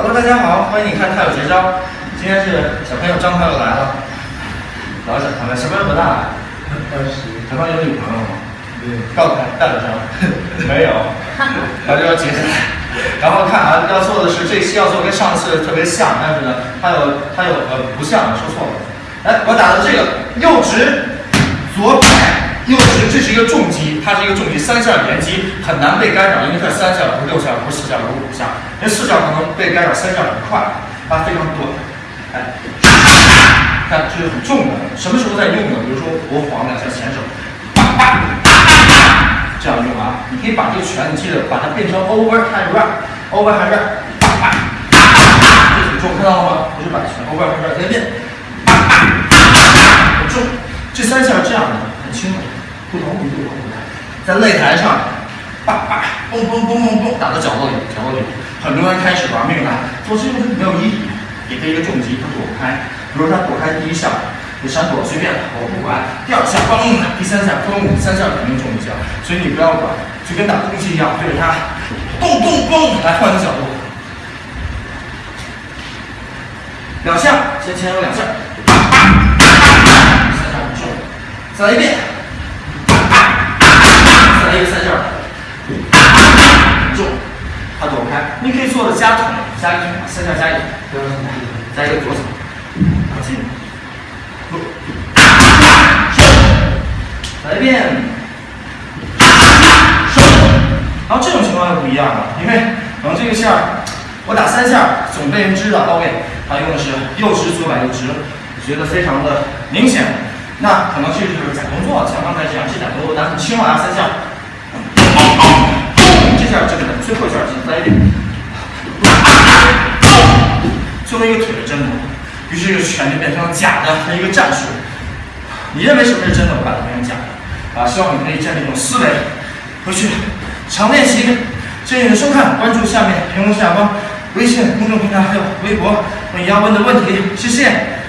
Hello，大家好，欢迎你看《太有绝招》。今天是小朋友张朋友来了，老小朋友，小朋友多大？二十。小朋友有女朋友吗？没有。告诉他带了上。没有。然后就要接下来，然后看啊，要做的是这期要做跟上次特别像，但是呢，他有他有呃不像，说错了。来，我打的这个右直左摆右直，这是一个重击，它是一个重击，三下连击很难被干扰，因为它三下，不是六下，不是四下，不是五下，因为四下可能被干扰，三下很快，它非常短。哎，看这是很重的，什么时候在用呢？比如说国防两下前手，这样用啊。你可以把这个拳，你记得把它变成 overhand right，overhand right，叭叭这很重，看到了吗？不是摆拳，overhand right，再变，很重。这三下是这样的，很轻的，不同力度不同在擂台上，叭叭嘣嘣嘣嘣嘣，打到角落里，角落里。很多人开始玩命了，做这个没有意义。给他一个重击，他躲不开。比如他躲开第一下，你闪躲随便，我不管。第二下嘣，第三下嘣，三下肯定中一下，所以你不要管，就跟打空气一样，对着他，咚咚咚，来换个角度。两下，先前有两下，三下不中，再来一遍，加腿，加一，三下加一。加一个左手，好进，不，来一遍，收，然后这种情况就不一样了，因为可能这个线我打三下总被人知道到位，他用的是右直左摆右直，觉得非常的明显，那可能这就是假动作，像刚才这样这假动作，打很轻啊，三下，这下这个最后一下进，再一点。作为一个腿的真的，于是这个拳就变成了假的一个战术。你认为什么是真的，我把它变成假的。啊，希望你可以建立一种思维，回去常练习。谢谢你的收看，关注下面屏幕下方微信公众平台还有微博，你要问的问题，谢谢。